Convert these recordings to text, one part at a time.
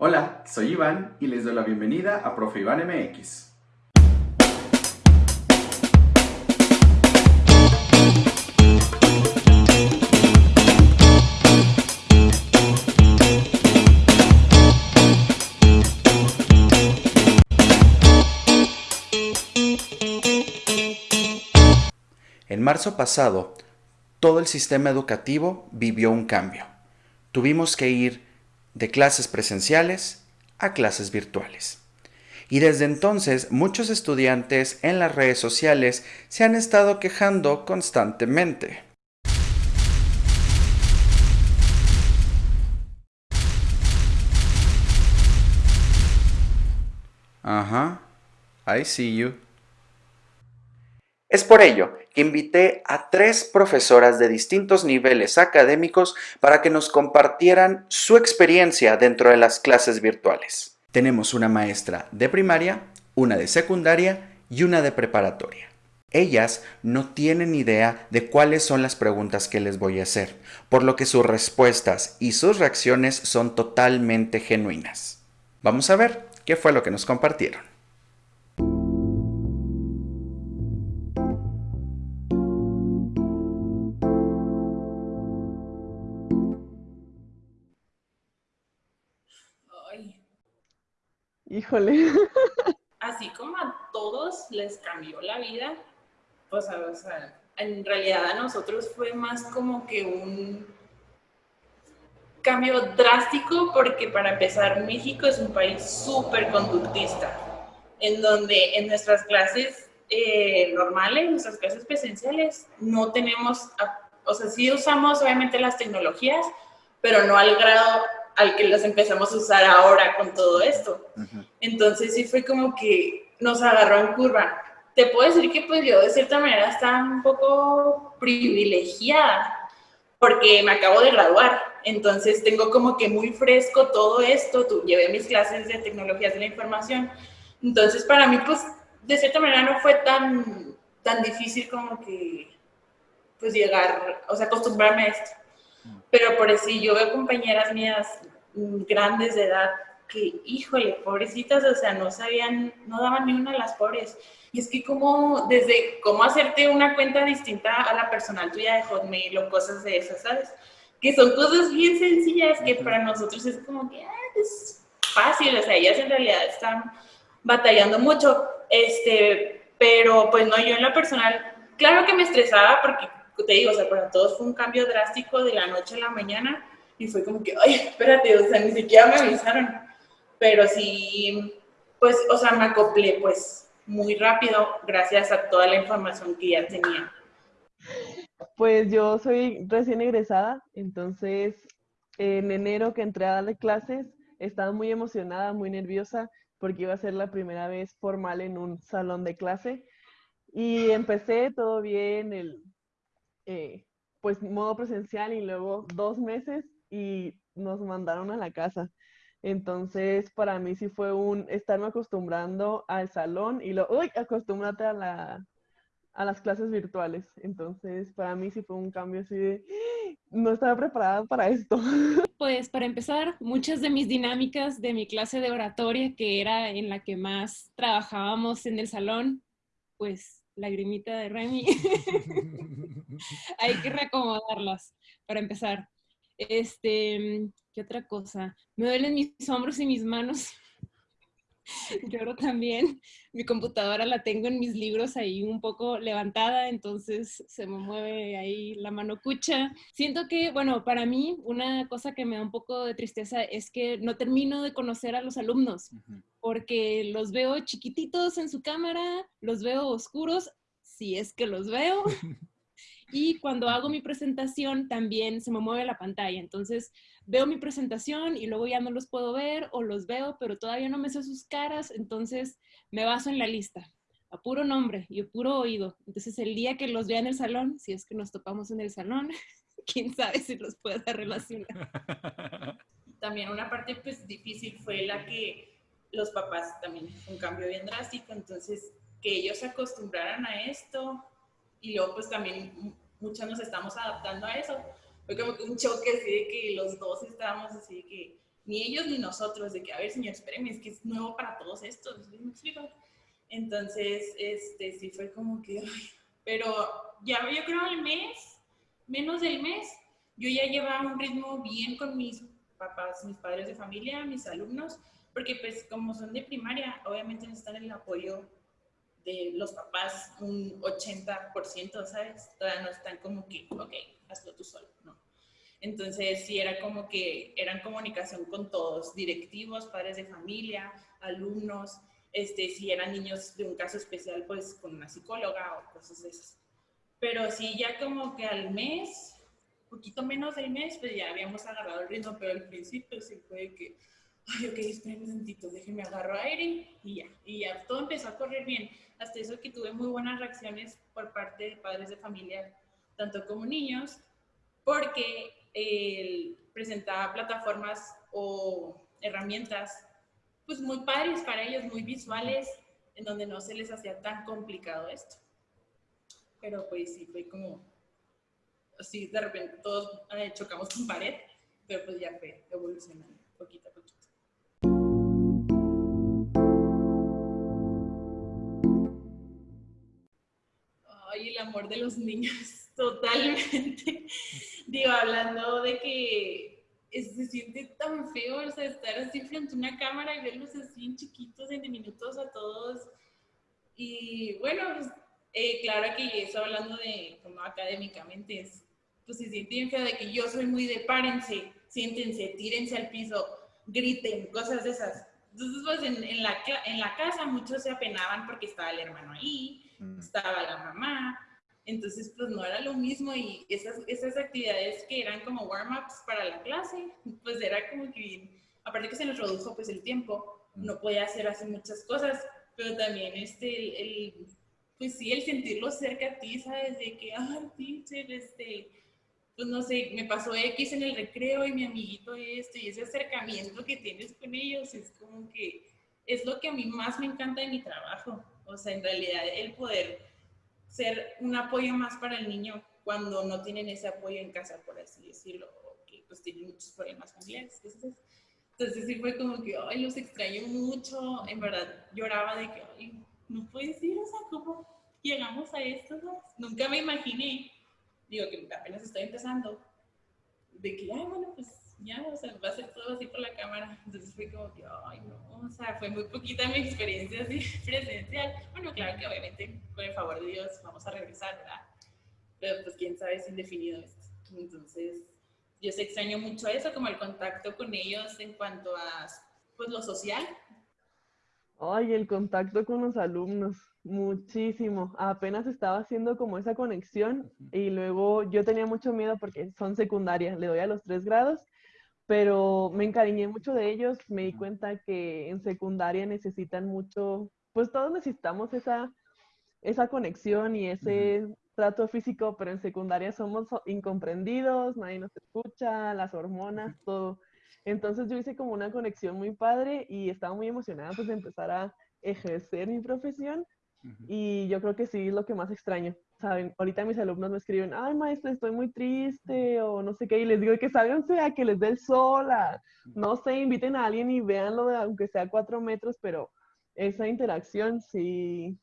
Hola, soy Iván y les doy la bienvenida a Profe Iván MX. En marzo pasado, todo el sistema educativo vivió un cambio. Tuvimos que ir de clases presenciales a clases virtuales. Y desde entonces muchos estudiantes en las redes sociales se han estado quejando constantemente. Ajá, I see you. Es por ello que invité a tres profesoras de distintos niveles académicos para que nos compartieran su experiencia dentro de las clases virtuales. Tenemos una maestra de primaria, una de secundaria y una de preparatoria. Ellas no tienen idea de cuáles son las preguntas que les voy a hacer, por lo que sus respuestas y sus reacciones son totalmente genuinas. Vamos a ver qué fue lo que nos compartieron. Híjole. Así como a todos les cambió la vida, pues, o en realidad a nosotros fue más como que un cambio drástico porque para empezar México es un país súper conductista, en donde en nuestras clases eh, normales, nuestras clases presenciales, no tenemos, o sea, sí usamos obviamente las tecnologías, pero no al grado al que las empezamos a usar ahora con todo esto. Entonces sí fue como que nos agarró en curva. Te puedo decir que pues yo de cierta manera estaba un poco privilegiada porque me acabo de graduar. Entonces tengo como que muy fresco todo esto. Tú, llevé mis clases de tecnologías de la información. Entonces para mí pues de cierta manera no fue tan, tan difícil como que pues llegar, o sea, acostumbrarme a esto. Pero por eso yo veo compañeras mías grandes de edad que, híjole, pobrecitas, o sea, no sabían, no daban ni una a las pobres. Y es que como, desde cómo hacerte una cuenta distinta a la personal tuya de Hotmail o cosas de esas, ¿sabes? Que son cosas bien sencillas que para nosotros es como que ah, es fácil, o sea, ellas en realidad están batallando mucho, este, pero pues no, yo en la personal, claro que me estresaba porque te digo, o sea, para todos fue un cambio drástico de la noche a la mañana y fue como que, ay, espérate, o sea, ni siquiera me avisaron. Pero sí, pues, o sea, me acoplé pues muy rápido gracias a toda la información que ya tenía. Pues yo soy recién egresada, entonces en enero que entré a darle clases, estaba muy emocionada, muy nerviosa, porque iba a ser la primera vez formal en un salón de clase. Y empecé todo bien, el eh, pues modo presencial y luego dos meses y nos mandaron a la casa. Entonces, para mí sí fue un estarme acostumbrando al salón y luego, uy, acostúmbrate a, la, a las clases virtuales. Entonces, para mí sí fue un cambio así de, no estaba preparada para esto. Pues para empezar, muchas de mis dinámicas de mi clase de oratoria, que era en la que más trabajábamos en el salón, pues lagrimita de Remy. Hay que reacomodarlas para empezar. Este, ¿qué otra cosa? Me duelen mis hombros y mis manos. Lloro también. Mi computadora la tengo en mis libros ahí un poco levantada, entonces se me mueve ahí la mano cucha. Siento que, bueno, para mí una cosa que me da un poco de tristeza es que no termino de conocer a los alumnos, porque los veo chiquititos en su cámara, los veo oscuros, si es que los veo. Y cuando hago mi presentación también se me mueve la pantalla. Entonces veo mi presentación y luego ya no los puedo ver o los veo, pero todavía no me sé sus caras. Entonces me baso en la lista, a puro nombre y a puro oído. Entonces el día que los vea en el salón, si es que nos topamos en el salón, quién sabe si los pueda relacionar. También una parte pues difícil fue la que los papás también un cambio bien drástico, entonces que ellos se acostumbraran a esto y luego pues también muchos nos estamos adaptando a eso. Fue como que un choque así de que los dos estábamos así de que ni ellos ni nosotros, de que, a ver, señor, espéreme, es que es nuevo para todos estos, ¿me explico? Entonces, este, sí fue como que, pero ya yo creo al mes, menos del mes, yo ya llevaba un ritmo bien con mis papás, mis padres de familia, mis alumnos, porque pues como son de primaria, obviamente necesitan el apoyo de los papás un 80%, ¿sabes? Todavía no están como que, ok, hazlo tú solo, ¿no? Entonces sí era como que eran comunicación con todos, directivos, padres de familia, alumnos, este, si eran niños de un caso especial, pues con una psicóloga o cosas de esas. Pero sí, ya como que al mes, poquito menos del mes, pues ya habíamos agarrado el ritmo, pero al principio sí fue que, ay, ok, espérenme un momentito, déjenme agarro aire y ya, y ya todo empezó a correr bien. Hasta eso que tuve muy buenas reacciones por parte de padres de familia, tanto como niños, porque él presentaba plataformas o herramientas pues muy padres para ellos, muy visuales, en donde no se les hacía tan complicado esto. Pero pues sí, fue como, así de repente todos eh, chocamos con pared, pero pues ya fue evolucionando poquito a poquito. El amor de los niños, totalmente. Digo, hablando de que se siente tan feo, o sea, estar así frente a una cámara y verlos así en chiquitos, en diminutos a todos. Y bueno, pues, eh, claro que eso hablando de como académicamente, es, pues se siente bien feo de que yo soy muy de párense, siéntense, tírense al piso, griten, cosas de esas. Entonces, pues en, en, la, en la casa muchos se apenaban porque estaba el hermano ahí, mm. estaba la mamá, entonces, pues no era lo mismo y esas, esas actividades que eran como warm-ups para la clase, pues era como que, aparte que se nos redujo pues el tiempo, mm. no podía hacer así muchas cosas, pero también este, el, pues sí, el sentirlo cerca a ti, ¿sabes? De que, ay, teacher, este, pues no sé, me pasó X en el recreo y mi amiguito esto, y ese acercamiento que tienes con ellos es como que es lo que a mí más me encanta de mi trabajo. O sea, en realidad el poder ser un apoyo más para el niño cuando no tienen ese apoyo en casa, por así decirlo, o que pues tienen muchos problemas familiares. Entonces, sí fue como que, ay, los extraño mucho, en verdad lloraba de que, ay, no puedes ir, o sea, ¿cómo llegamos a esto? Nunca me imaginé, digo que apenas estoy empezando, de que, ay, bueno, pues ya, o sea, va a ser todo así por la cámara. Entonces fue como que, ay, no, o sea, fue muy poquita mi experiencia así presencial. Bueno, claro que obviamente, con el favor de Dios, vamos a regresar, ¿verdad? Pero pues quién sabe, es indefinido esto. Entonces, yo se extraño mucho eso, como el contacto con ellos en cuanto a, pues, lo social. Ay, el contacto con los alumnos, muchísimo. Apenas estaba haciendo como esa conexión y luego yo tenía mucho miedo porque son secundarias, le doy a los tres grados pero me encariñé mucho de ellos, me di cuenta que en secundaria necesitan mucho, pues todos necesitamos esa, esa conexión y ese trato físico, pero en secundaria somos incomprendidos, nadie nos escucha, las hormonas, todo. Entonces yo hice como una conexión muy padre y estaba muy emocionada pues de empezar a ejercer mi profesión y yo creo que sí es lo que más extraño. Saben, ahorita mis alumnos me escriben, ay maestra, estoy muy triste o no sé qué, y les digo que sálganse a que les dé el sol, no sé, inviten a alguien y véanlo, aunque sea cuatro metros, pero esa interacción sí,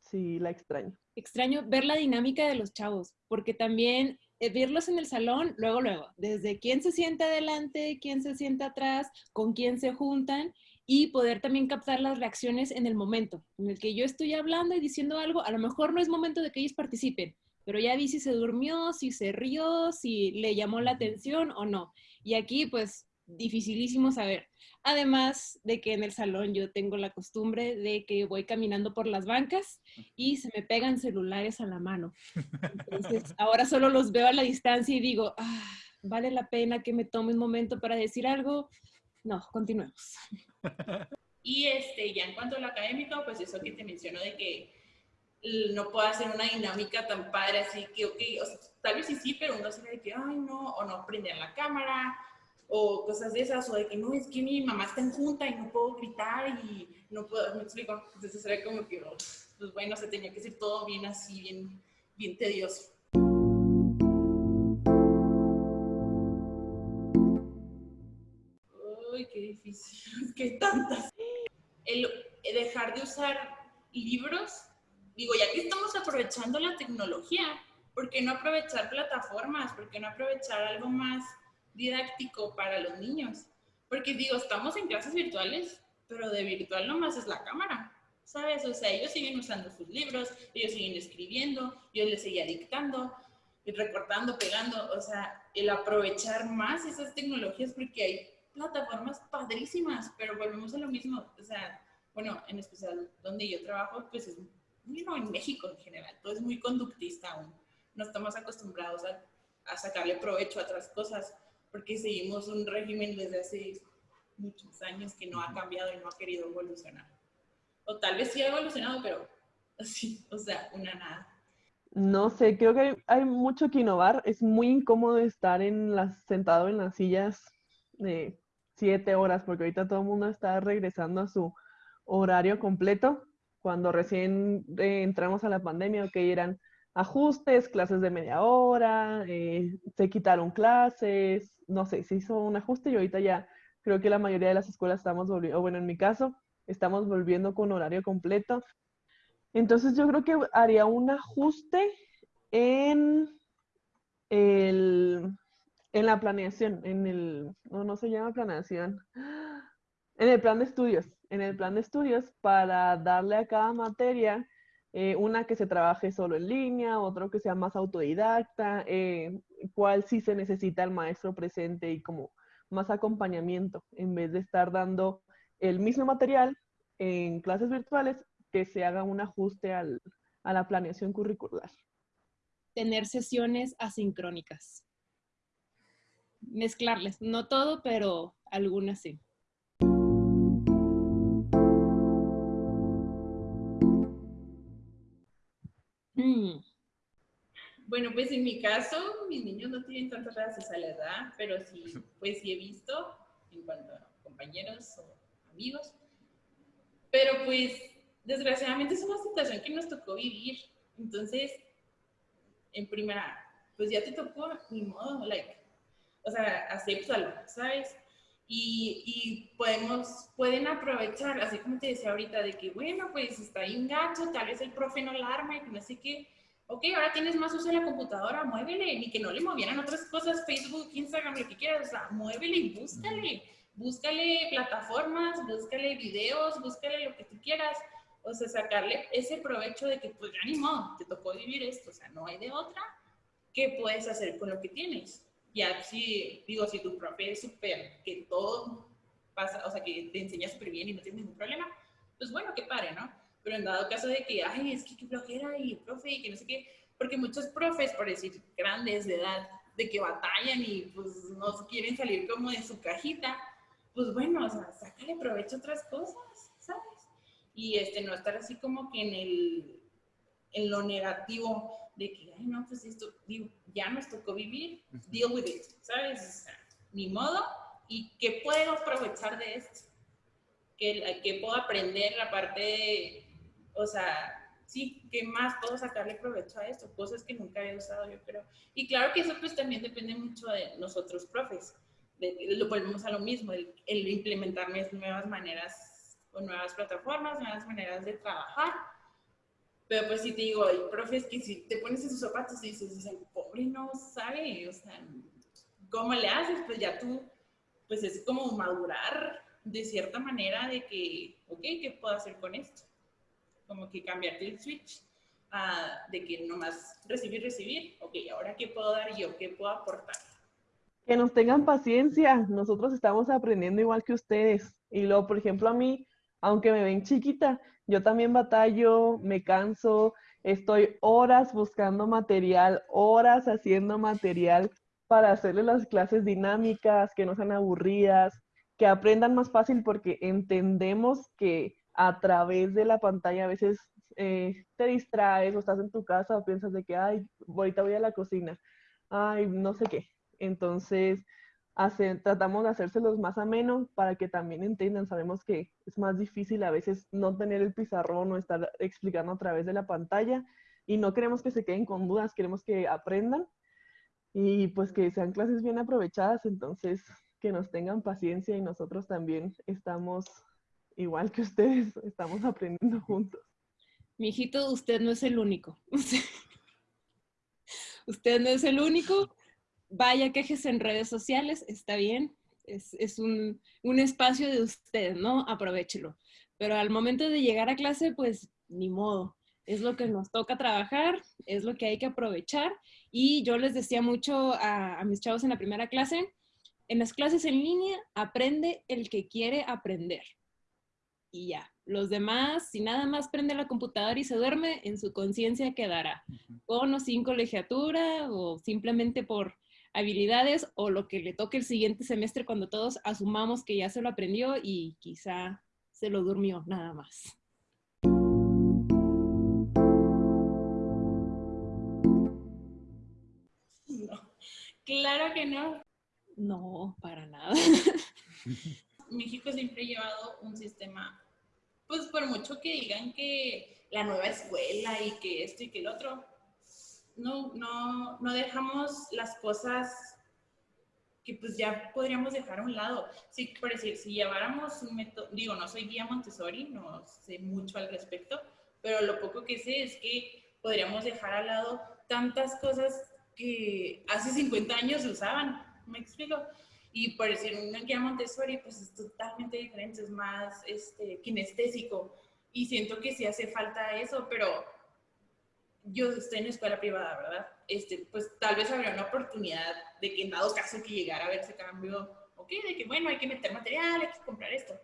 sí la extraño. Extraño ver la dinámica de los chavos, porque también eh, verlos en el salón, luego, luego, desde quién se sienta adelante, quién se sienta atrás, con quién se juntan, y poder también captar las reacciones en el momento en el que yo estoy hablando y diciendo algo, a lo mejor no es momento de que ellos participen, pero ya vi si se durmió, si se rió, si le llamó la atención o no. Y aquí pues dificilísimo saber. Además de que en el salón yo tengo la costumbre de que voy caminando por las bancas y se me pegan celulares a la mano. Entonces ahora solo los veo a la distancia y digo, ah, vale la pena que me tome un momento para decir algo no, continuemos. Y este, ya en cuanto a lo académico, pues eso que te menciono de que no puedo hacer una dinámica tan padre, así que, ok, tal vez sí, sí, pero uno se de que, ay, no, o no prender la cámara, o cosas de esas, o de que no, es que mi mamá está en junta y no puedo gritar y no puedo, me explico. Entonces era como que, oh, pues bueno, se tenía que ser todo bien así, bien, bien tedioso. Difícil, es que tantas. El dejar de usar libros, digo, ya que estamos aprovechando la tecnología, ¿por qué no aprovechar plataformas? ¿Por qué no aprovechar algo más didáctico para los niños? Porque digo, estamos en clases virtuales, pero de virtual nomás es la cámara, ¿sabes? O sea, ellos siguen usando sus libros, ellos siguen escribiendo, yo les seguía dictando, y recortando, pegando, o sea, el aprovechar más esas tecnologías porque hay plataformas padrísimas, pero volvemos a lo mismo, o sea, bueno, en especial donde yo trabajo, pues es, bueno, en México en general, todo es muy conductista aún no estamos acostumbrados a, a sacarle provecho a otras cosas, porque seguimos un régimen desde hace muchos años que no ha cambiado y no ha querido evolucionar. O tal vez sí ha evolucionado, pero así, o sea, una nada. No sé, creo que hay, hay, mucho que innovar. Es muy incómodo estar en las, sentado en las sillas de siete horas, porque ahorita todo el mundo está regresando a su horario completo. Cuando recién eh, entramos a la pandemia, que eran ajustes, clases de media hora, eh, se quitaron clases, no sé, se hizo un ajuste y ahorita ya creo que la mayoría de las escuelas estamos volviendo, bueno, en mi caso, estamos volviendo con horario completo. Entonces yo creo que haría un ajuste en, el, en la planeación, en el, no, no se llama planeación, en el plan de estudios, en el plan de estudios para darle a cada materia eh, una que se trabaje solo en línea, otro que sea más autodidacta, eh, cuál sí se necesita el maestro presente y como más acompañamiento, en vez de estar dando el mismo material en clases virtuales, que se haga un ajuste al, a la planeación curricular. Tener sesiones asincrónicas. Mezclarles, no todo, pero algunas sí. Mm. Bueno, pues en mi caso, mis niños no tienen tantas redes a la edad, pero sí, pues sí he visto en cuanto a compañeros o amigos. Pero pues, desgraciadamente es una situación que nos tocó vivir. Entonces, en primera, pues ya te tocó, ni modo, like, o sea, acéptalo, ¿sabes? Y, y, podemos, pueden aprovechar, así como te decía ahorita, de que, bueno, pues está ahí un gato, tal vez el profe no la arma y no sé qué. Ok, ahora tienes más uso de la computadora, muévele, ni que no le movieran otras cosas, Facebook, Instagram, lo que quieras, o sea, muévele y búscale. Búscale plataformas, búscale videos, búscale lo que tú quieras. O sea, sacarle ese provecho de que, pues ya ni modo, te tocó vivir esto, o sea, no hay de otra. ¿Qué puedes hacer con lo que tienes? Ya si, digo, si tu profe es súper, que todo pasa, o sea, que te enseña súper bien y no tienes ningún problema, pues bueno, qué padre, ¿no? Pero en dado caso de que, ay, es que qué flojera y profe y que no sé qué, porque muchos profes, por decir, grandes de edad, de que batallan y pues no quieren salir como de su cajita, pues bueno, o sea, sácale provecho a otras cosas, ¿sabes? Y este, no estar así como que en el, en lo negativo de que, ay, no, pues esto, digo, ya nos tocó vivir, deal with it, ¿sabes? ni modo, ¿y qué puedo aprovechar de esto? ¿Qué, qué puedo aprender la parte de, o sea, sí, ¿qué más puedo sacarle provecho a esto? Cosas que nunca había usado, yo creo. Y claro que eso pues también depende mucho de nosotros, profes. lo volvemos a lo mismo, el, el implementar nuevas maneras o nuevas plataformas, nuevas maneras de trabajar pero pues si te digo, hay profes que si te pones en sus zapatos y dices, el pobre no sabe, o sea, ¿cómo le haces? Pues ya tú, pues es como madurar de cierta manera de que, ok, ¿qué puedo hacer con esto? Como que cambiarte el switch de que nomás recibir, recibir, ok, ahora qué puedo dar yo, qué puedo aportar. Que nos tengan paciencia, nosotros estamos aprendiendo igual que ustedes. Y luego, por ejemplo, a mí, aunque me ven chiquita, yo también batallo, me canso, estoy horas buscando material, horas haciendo material para hacerles las clases dinámicas, que no sean aburridas, que aprendan más fácil porque entendemos que a través de la pantalla a veces eh, te distraes o estás en tu casa o piensas de que, ay, ahorita voy a la cocina, ay, no sé qué. Entonces, tratamos de hacérselos más ameno para que también entiendan. Sabemos que es más difícil a veces no tener el pizarrón o estar explicando a través de la pantalla y no queremos que se queden con dudas, queremos que aprendan y pues que sean clases bien aprovechadas. Entonces, que nos tengan paciencia y nosotros también estamos, igual que ustedes, estamos aprendiendo juntos. Mi hijito, usted no es el único. usted no es el único. Vaya, quejese en redes sociales, está bien. Es, un, un, espacio de usted, ¿no? Aprovechelo. Pero al momento de llegar a clase, pues ni modo. Es lo que nos toca trabajar, es lo que hay que aprovechar. Y yo les decía mucho a, a mis chavos en la primera clase, en las clases en línea aprende el que quiere aprender. Y ya, los demás, si nada más prende la computadora y se duerme, en su conciencia quedará. Con o sin colegiatura o simplemente por habilidades o lo que le toque el siguiente semestre cuando todos asumamos que ya se lo aprendió y quizá se lo durmió nada más. claro que no. No, para nada. México siempre ha llevado un sistema, pues por mucho que digan que la nueva escuela y que esto y que el otro, no, no, no dejamos las cosas que pues ya podríamos dejar a un lado. Sí, por decir, si lleváramos un método, digo, no soy guía Montessori, no sé mucho al respecto, pero lo poco que sé es que podríamos dejar al lado tantas cosas que hace 50 años se usaban ¿me explico? Y por decir, un guía Montessori, pues es totalmente diferente, es más este, kinestésico. Y siento que sí hace falta eso, pero yo estoy en escuela privada, ¿verdad? Este, pues tal vez habría una oportunidad de que en dado caso que llegara a ver ese cambio, ok, de que bueno, hay que meter material, hay que comprar esto.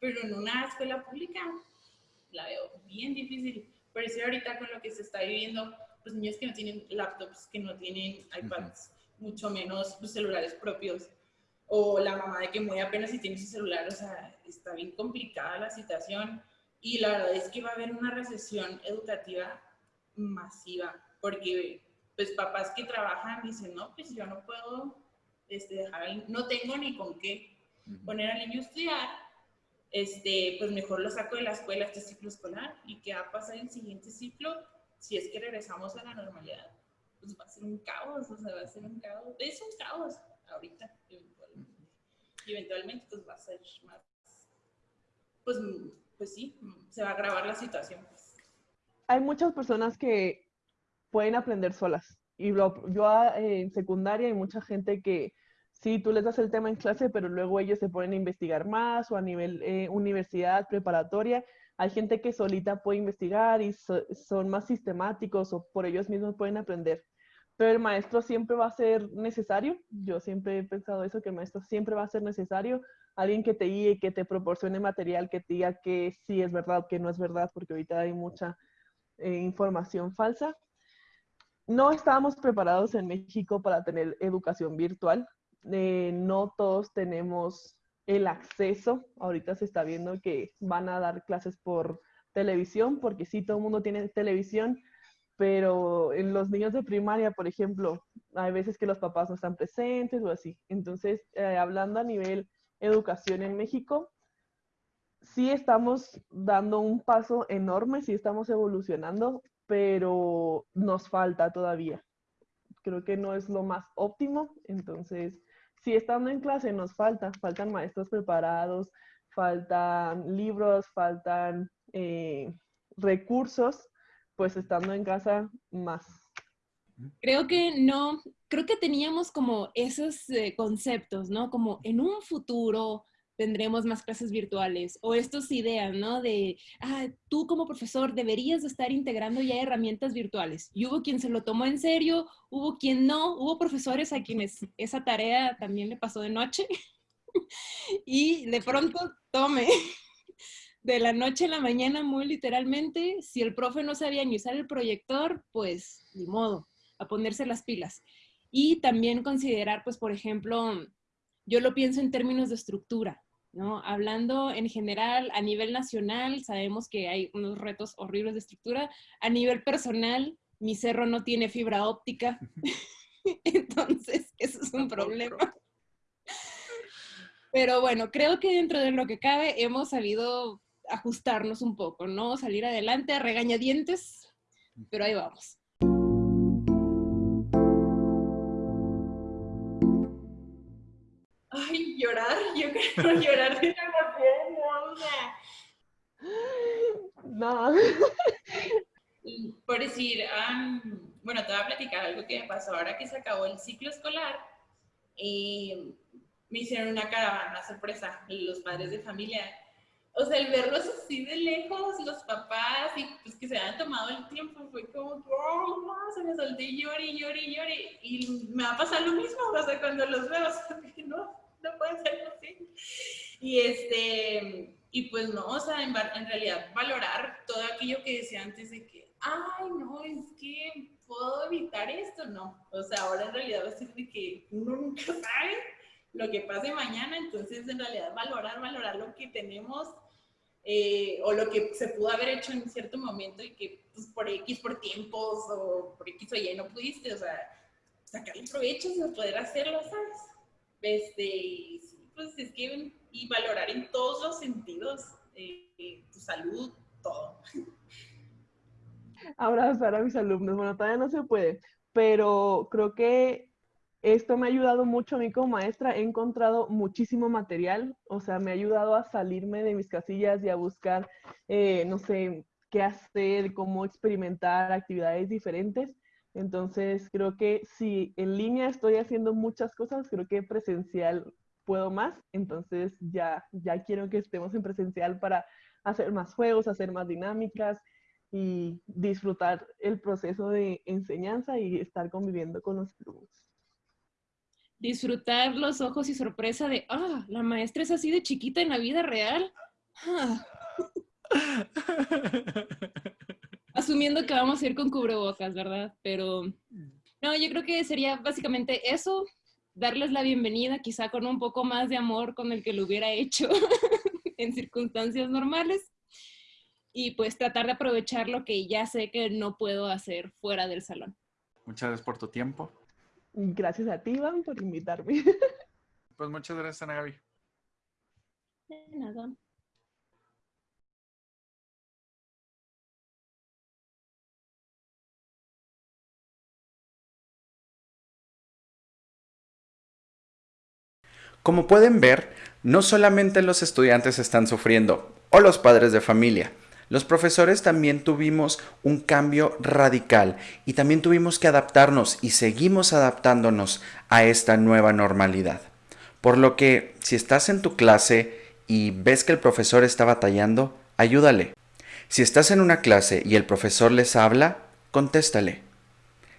Pero en una escuela pública la veo bien difícil. Por eso ahorita con lo que se está viviendo, pues niños que no tienen laptops, que no tienen iPads, mucho menos los celulares propios. O la mamá de que muy apenas si tiene su celular, o sea, está bien complicada la situación. Y la verdad es que va a haber una recesión educativa masiva, porque pues papás que trabajan dicen, no, pues yo no puedo este, dejar, no tengo ni con qué poner al niño a estudiar, este, pues mejor lo saco de la escuela este ciclo escolar y qué va a pasar en el siguiente ciclo si es que regresamos a la normalidad pues va a ser un caos, o sea, va a ser un caos. Es un caos ahorita, eventualmente. Y eventualmente, pues va a ser más, pues, pues sí, se va a agravar la situación. Hay muchas personas que pueden aprender solas. Y yo ah, en secundaria hay mucha gente que sí, tú les das el tema en clase, pero luego ellos se ponen a investigar más o a nivel eh, universidad, preparatoria. Hay gente que solita puede investigar y son más sistemáticos o por ellos mismos pueden aprender pero el maestro siempre va a ser necesario. Yo siempre he pensado eso, que el maestro siempre va a ser necesario. Alguien que te guíe, que te proporcione material, que te diga que sí es verdad, que no es verdad, porque ahorita hay mucha eh, información falsa. No estábamos preparados en México para tener educación virtual. Eh, no todos tenemos el acceso. Ahorita se está viendo que van a dar clases por televisión, porque sí, todo el mundo tiene televisión, pero en los niños de primaria, por ejemplo, hay veces que los papás no están presentes o así. Entonces, eh, hablando a nivel educación en México, sí estamos dando un paso enorme, sí estamos evolucionando, pero nos falta todavía. Creo que no es lo más óptimo, entonces, si estando en clase nos falta, faltan maestros preparados, faltan libros, faltan eh, recursos pues estando en casa más. Creo que no, creo que teníamos como esos eh, conceptos, ¿no? Como en un futuro tendremos más clases virtuales o estas ideas, ¿no? De, ah, tú como profesor deberías de estar integrando ya herramientas virtuales. Y hubo quien se lo tomó en serio, hubo quien no, hubo profesores a quienes esa tarea también le pasó de noche y de pronto tome de la noche a la mañana, muy literalmente, si el profe no sabía ni usar el proyector, pues ni modo, a ponerse las pilas. Y también considerar, pues, por ejemplo, yo lo pienso en términos de estructura, ¿no? Hablando en general, a nivel nacional, sabemos que hay unos retos horribles de estructura. A nivel personal, mi cerro no tiene fibra óptica. Entonces, eso es un problema. Pero bueno, creo que dentro de lo que cabe hemos sabido ajustarnos un poco, ¿no? Salir adelante a regañadientes, pero ahí vamos. Pero llorar de la No. Por decir, bueno, te voy a platicar algo que me pasó ahora que se acabó el ciclo escolar. Y me hicieron una caravana sorpresa, los padres de familia. O sea, el verlos así de lejos, los papás, y pues que se habían tomado el tiempo, fue como, oh, se me solté llore, llore, llore. Y me va a pasar lo mismo, o sea, cuando los veo, o sea, no, no puede ser así. Y este, y pues no, o sea, en, realidad valorar todo aquello que decía antes de que, ay, no, es que puedo evitar esto, no. O sea, ahora en realidad va a ser de que uno nunca sabe lo que pase mañana, entonces en realidad valorar, valorar lo que tenemos eh, o lo que se pudo haber hecho en cierto momento y que pues, por X, por tiempos o por X o Y no pudiste, o sea, sacarle provecho de poder hacerlo, ¿sabes? Este, pues es que, y valorar en todos los sentidos, eh, tu salud, todo. Abrazar a mis alumnos, bueno, todavía no se puede, pero creo que esto me ha ayudado mucho a mí como maestra. He encontrado muchísimo material, o sea, me ha ayudado a salirme de mis casillas y a buscar, eh, no sé, qué hacer, cómo experimentar actividades diferentes. Entonces, creo que si en línea estoy haciendo muchas cosas, creo que presencial puedo más. Entonces, ya, ya quiero que estemos en presencial para hacer más juegos, hacer más dinámicas y disfrutar el proceso de enseñanza y estar conviviendo con los alumnos disfrutar los ojos y sorpresa de, ah, la maestra es así de chiquita en la vida real. Ah. Asumiendo que vamos a ir con cubrebocas, ¿verdad? Pero no, yo creo que sería básicamente eso, darles la bienvenida quizá con un poco más de amor con el que lo hubiera hecho en circunstancias normales y pues tratar de aprovechar lo que ya sé que no puedo hacer fuera del salón. Muchas gracias por tu tiempo. Gracias a ti, Iván, por invitarme. Pues muchas gracias, Ana Gaby. De nada. Como pueden ver, no solamente los estudiantes están sufriendo, o los padres de familia, los profesores también tuvimos un cambio radical y también tuvimos que adaptarnos y seguimos adaptándonos a esta nueva normalidad. Por lo que si estás en tu clase y ves que el profesor está batallando, ayúdale. Si estás en una clase y el profesor les habla, contéstale.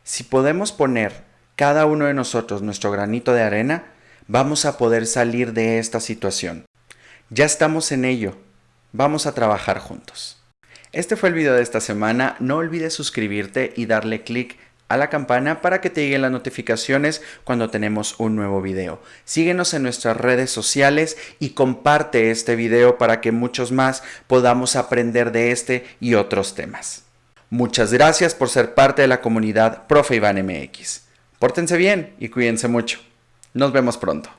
Si podemos poner cada uno de nosotros nuestro granito de arena, vamos a poder salir de esta situación. Ya estamos en ello. Vamos a trabajar juntos. Este fue el video de esta semana. No olvides suscribirte y darle click a la campana para que te lleguen las notificaciones cuando tenemos un nuevo video. Síguenos en nuestras redes sociales y comparte este video para que muchos más podamos aprender de este y otros temas. Muchas gracias por ser parte de la comunidad Profe Iván MX. Pórtense bien y cuídense mucho. Nos vemos pronto.